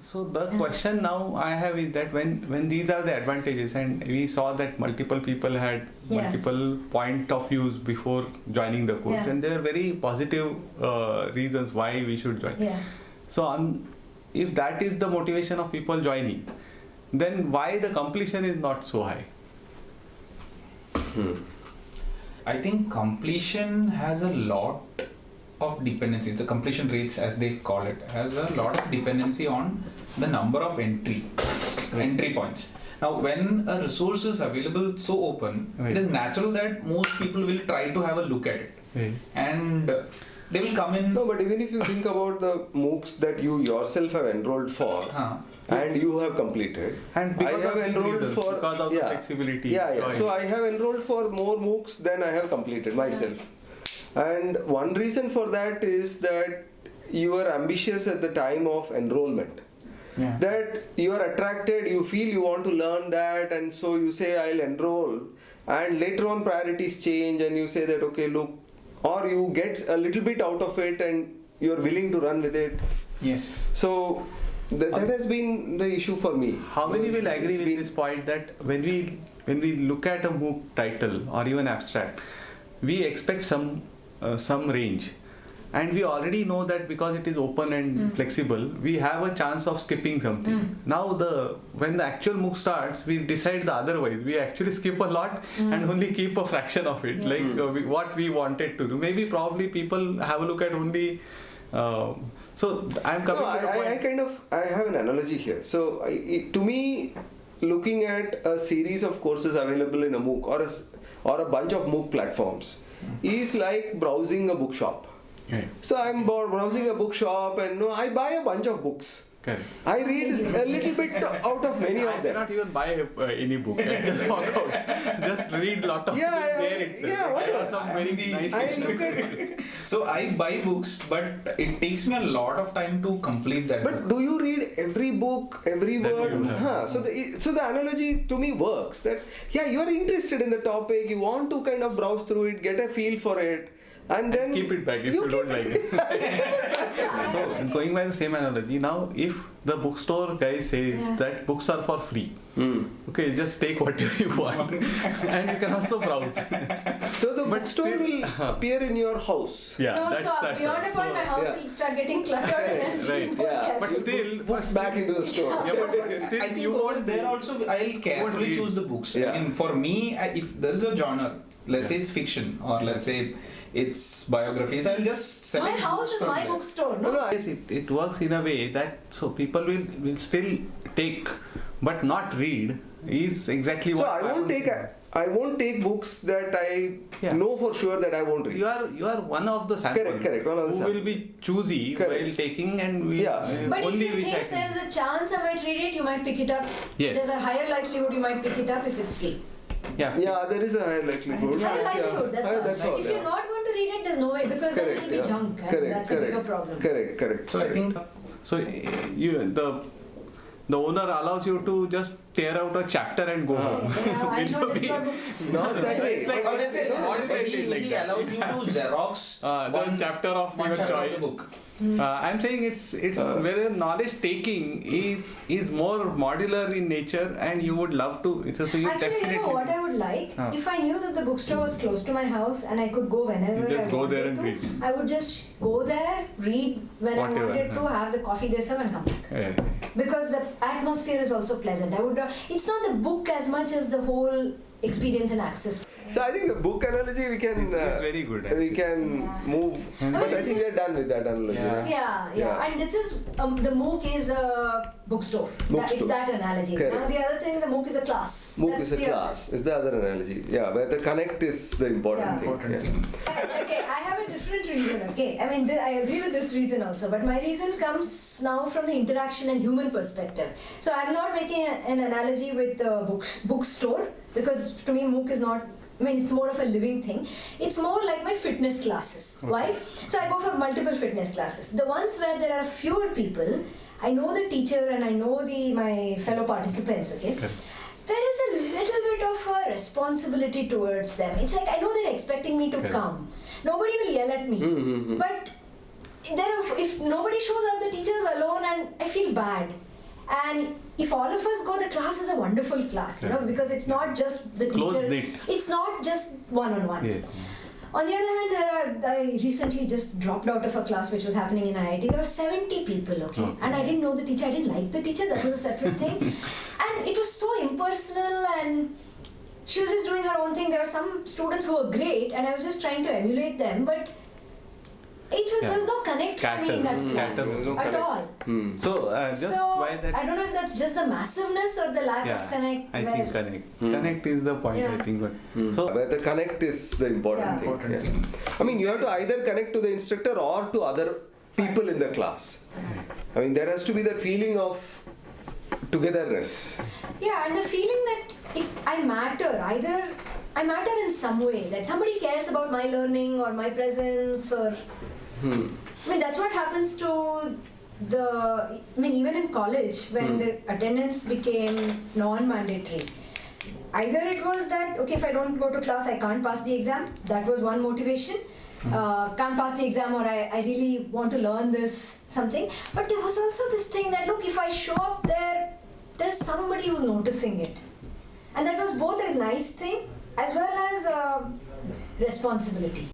So the question now I have is that when when these are the advantages and we saw that multiple people had Yeah. multiple point of views before joining the course Yeah. and there are very positive uh, reasons why we should join. Yeah. So on, if that is the motivation of people joining, then why the completion is not so high? I think completion has a lot of dependency. The completion rates, as they call it, has a lot of dependency on the number of entry entry points. Now, when a resource is available so open, Right. it is natural that most people will try to have a look at it, and uh, they will come in. No, but even if you think about the MOOCs that you yourself have enrolled for Huh. and you have completed, And I because have of enrolled reasons, for because of the yeah, flexibility. Yeah, yeah. So I have enrolled for more MOOCs than I have completed myself. And one reason for that is that you are ambitious at the time of enrollment. Yeah. That you are attracted, you feel you want to learn that, and so you say, I'll enroll. And later on, priorities change, and you say that, okay, look, or you get a little bit out of it and you're willing to run with it. Yes. So th- that um, has been the issue for me. How many will agree with this point that when we when we look at a MOOC title or even abstract, we expect some uh, some range, and we already know that because it is open and Mm. flexible, we have a chance of skipping something. Mm. Now the when the actual MOOC starts, we decide the otherwise. We actually skip a lot Mm. and only keep a fraction of it, Yeah. like uh, we, what we wanted to do. Maybe probably people have a look at only. Uh, so I'm coming No, to the I, point. I, I kind of I have an analogy here. So I, it, to me, looking at a series of courses available in a MOOC or a, s- or a bunch of MOOC platforms is like browsing a bookshop. Right. So I'm browsing a bookshop and no, I buy a bunch of books. Correct. I read a little bit out of many I of them. I cannot even buy uh, any book and just walk out. just read lot of Yeah, things yeah, there itself. yeah, I whatever. some very the- nice I look at So I buy books, but it takes me a lot of time to complete that But book. do you read every book, every That word? you have. Huh. So the so the analogy to me works. That yeah, you are interested in the topic. You want to kind of browse through it, get a feel for it, and then Keep it back if you, keep don't like it. no, and going by the same analogy, now if the bookstore guy says Yeah. that books are for free, Hmm. okay, just take whatever you want, and you can also browse. So the But bookstore still- will appear in your house. yeah, no, that's so that's beyond all. a point, my house yeah. will start getting cluttered and Right. more Yeah. But still, books back into the store. yeah, but, but still, I think you over there be- also I'll carefully choose the books. Yeah. I mean, for me, I, if there is a genre, let's say it's fiction or let's say it's biographies, I'll just My house is my there. bookstore. No, No, no, Yes, it, it works in a way that so people will, will still take but not read is exactly So what I won't take a, I won't take books that I Yeah. know for sure that I won't read. You are you are one of the sample Correct, correct, one of the who sample. will be choosy Correct. while taking and we Yeah. uh, But if you think there is a chance I might read it, you might pick it up. Yes. There's a higher likelihood you might pick it up if it's free. Yeah Yeah, there is a higher likelihood. Higher Yeah. likelihood, that's, Ah, all. that's all. If yeah. you're not going to read it, there's no way because then correct, it'll be yeah. junk. And correct, that's correct, a bigger problem. Correct, correct. So I think so uh, you the the owner allows you to just tear out a chapter and go home Yeah, I know Without this being- for books. Not that way. It's like- or let's say, No, or let's it's he, like he that. allows you to Xerox Uh, the chapter of one your chapter choice. of the book. Uh, I'm saying it's it's Uh. whether knowledge taking is is more modular in nature and you would love to. So, so you Actually, you know what I would like? Huh. If I knew that the bookstore was close to my house and I could go whenever You just I go wanted there and to, read. I would just go there, read when Whatever, I wanted to, huh. have the coffee they serve and come back. Yeah. Because the atmosphere is also pleasant. I would. It's not the book as much as the whole experience and access. So I think the book analogy we can It's- it's uh, very good, We can Yeah. move, And but I this think is- we're done with that analogy. Yeah. Yeah, yeah, Yeah. And this is um, the MOOC is a bookstore. That, Bookstore. it's that analogy. Correct. Now the other thing, the MOOC is a class. MOOC That's is a the other- class. Is the other analogy? Yeah, where the connect is the important Yeah. thing. Important yeah. thing. okay, I have a different reason. Okay, I mean, th- I agree with this reason also, but my reason comes now from the interaction and human perspective. So I'm not making a, an analogy with the books, bookstore because to me MOOC is not. I mean, it's more of a living thing. It's more like my fitness classes. Why? So I go for multiple fitness classes. The ones where there are fewer people, I know the teacher and I know the my fellow participants. Okay a little bit of a responsibility towards them. It's like I know they're expecting me to Correct. come. Nobody will yell at me. Mm-hmm. But there are, if nobody shows up, the teacher's alone and I feel bad. And if all of us go, the class is a wonderful class, you know, because it's not just the Close teacher. It's not just one on one. On the other hand, there are, I recently just dropped out of a class which was happening in IIT. There were 70 people, okay? Okay. And I didn't know the teacher, I didn't like the teacher, that was a separate thing. And it was so impersonal and she was just doing her own thing. There were some students who were great and I was just trying to emulate them, but it was there was no connect for me in that Scatter. class Scatter. No at connect. all. Hmm. So uh, just so why that? I don't know if that's just the massiveness or the lack yeah, of connect. I where- think connect. Hmm. Connect is the point. I think, but Hmm. so Where the connect is the important Yeah. thing. Important yeah. I mean, you have to either connect to the instructor or to other people in the class. I mean, there has to be that feeling of togetherness. Yeah, and the feeling that it, I matter, either I matter in some way, that somebody cares about my learning or my presence, or Hmm. I mean, that's what happens to the. I mean, even in college, when the attendance became non mandatory, either it was that, okay, if I don't go to class, I can't pass the exam, that was one motivation. Uh, can't pass the exam, or I, I really want to learn this something. But there was also this thing that, look, if I show up there, there's somebody who's noticing it. And that was both a nice thing as well as a responsibility.